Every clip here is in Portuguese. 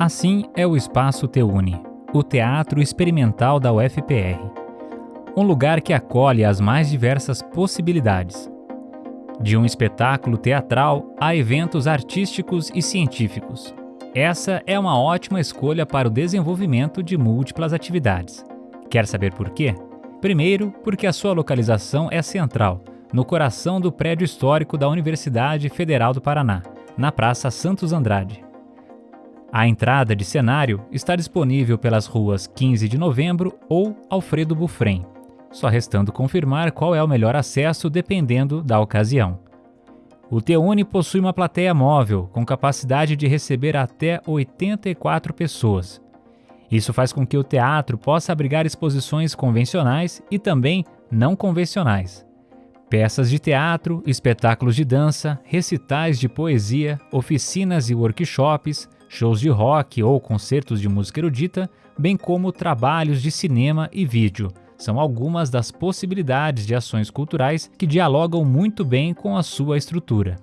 Assim é o Espaço Teune, o Teatro Experimental da UFPR. Um lugar que acolhe as mais diversas possibilidades. De um espetáculo teatral a eventos artísticos e científicos. Essa é uma ótima escolha para o desenvolvimento de múltiplas atividades. Quer saber por quê? Primeiro, porque a sua localização é central, no coração do prédio histórico da Universidade Federal do Paraná, na Praça Santos Andrade. A entrada de cenário está disponível pelas ruas 15 de Novembro ou Alfredo Bufrem, só restando confirmar qual é o melhor acesso dependendo da ocasião. O Teune possui uma plateia móvel com capacidade de receber até 84 pessoas. Isso faz com que o teatro possa abrigar exposições convencionais e também não convencionais. Peças de teatro, espetáculos de dança, recitais de poesia, oficinas e workshops, shows de rock ou concertos de música erudita, bem como trabalhos de cinema e vídeo. São algumas das possibilidades de ações culturais que dialogam muito bem com a sua estrutura.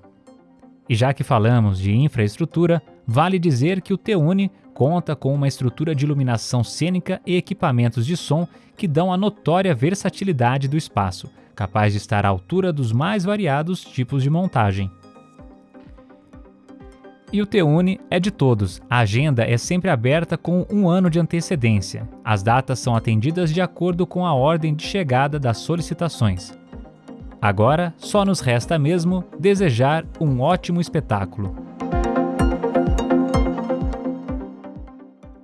E já que falamos de infraestrutura, vale dizer que o Teune conta com uma estrutura de iluminação cênica e equipamentos de som que dão a notória versatilidade do espaço, capaz de estar à altura dos mais variados tipos de montagem. E o Teune é de todos. A agenda é sempre aberta com um ano de antecedência. As datas são atendidas de acordo com a ordem de chegada das solicitações. Agora, só nos resta mesmo desejar um ótimo espetáculo.